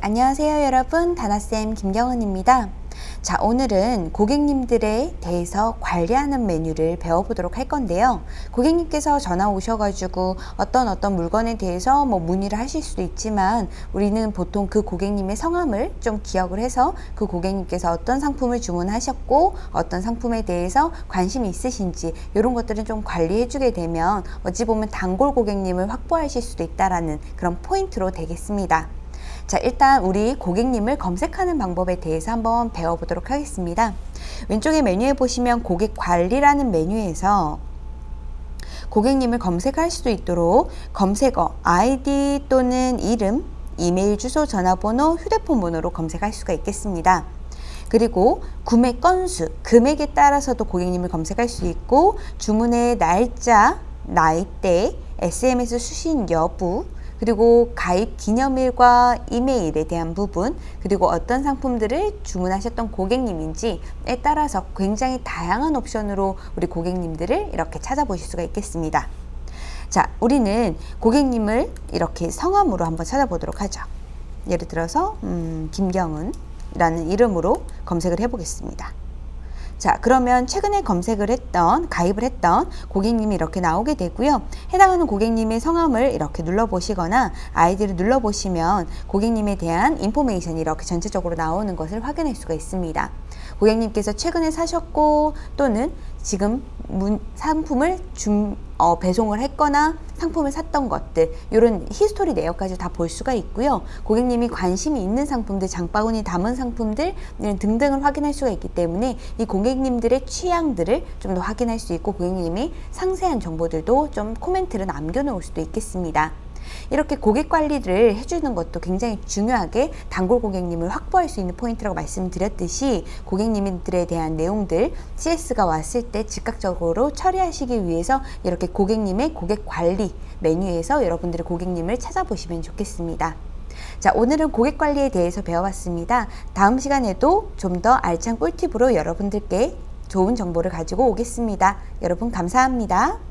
네, 안녕하세요 여러분. 다나쌤 김경은입니다. 자, 오늘은 고객님들에 대해서 관리하는 메뉴를 배워보도록 할 건데요. 고객님께서 전화 오셔가지고 어떤 어떤 물건에 대해서 뭐 문의를 하실 수도 있지만 우리는 보통 그 고객님의 성함을 좀 기억을 해서 그 고객님께서 어떤 상품을 주문하셨고 어떤 상품에 대해서 관심이 있으신지 이런 것들은 좀 관리해 주게 되면 어찌 보면 단골 고객님을 확보하실 수도 있다라는 그런 포인트로 되겠습니다. 자, 일단 우리 고객님을 검색하는 방법에 대해서 한번 배워보도록 하겠습니다. 왼쪽에 메뉴에 보시면 고객 관리라는 메뉴에서 고객님을 검색할 수도 있도록 검색어, 아이디 또는 이름, 이메일 주소, 전화번호, 휴대폰 번호로 검색할 수가 있겠습니다. 그리고 구매 건수, 금액에 따라서도 고객님을 검색할 수 있고 주문의 날짜, 나이대, SMS 수신 여부, 그리고 가입 기념일과 이메일에 대한 부분 그리고 어떤 상품들을 주문하셨던 고객님인지에 따라서 굉장히 다양한 옵션으로 우리 고객님들을 이렇게 찾아보실 수가 있겠습니다. 자, 우리는 고객님을 이렇게 성함으로 한번 찾아보도록 하죠. 예를 들어서 음, 김경은라는 이름으로 검색을 해보겠습니다. 자 그러면 최근에 검색을 했던 가입을 했던 고객님이 이렇게 나오게 되고요. 해당하는 고객님의 성함을 이렇게 눌러 보시거나 아이디를 눌러 보시면 고객님에 대한 information이 이렇게 전체적으로 나오는 것을 확인할 수가 있습니다. 고객님께서 최근에 사셨고 또는 지금 문, 상품을 중, 어, 배송을 했거나 상품을 샀던 것들 이런 history 내역까지 다 볼 수가 있고요. 고객님이 관심이 있는 상품들 장바구니 담은 상품들 이런 등등을 확인할 수가 있기 때문에 이 고객님들의 취향들을 좀 더 확인할 수 있고 고객님이 상세한 정보들도 좀 코멘트를 남겨놓을 수도 있겠습니다 이렇게 고객 관리를 해주는 것도 굉장히 중요하게 단골 고객님을 확보할 수 있는 포인트라고 말씀드렸듯이 고객님들에 대한 내용들 CS가 왔을 때 즉각적으로 처리하시기 위해서 이렇게 고객님의 고객 관리 메뉴에서 여러분들의 고객님을 찾아보시면 좋겠습니다. 자 오늘은 고객 관리에 대해서 배워봤습니다. 다음 시간에도 좀 더 알찬 꿀팁으로 여러분들께 좋은 정보를 가지고 오겠습니다. 여러분 감사합니다.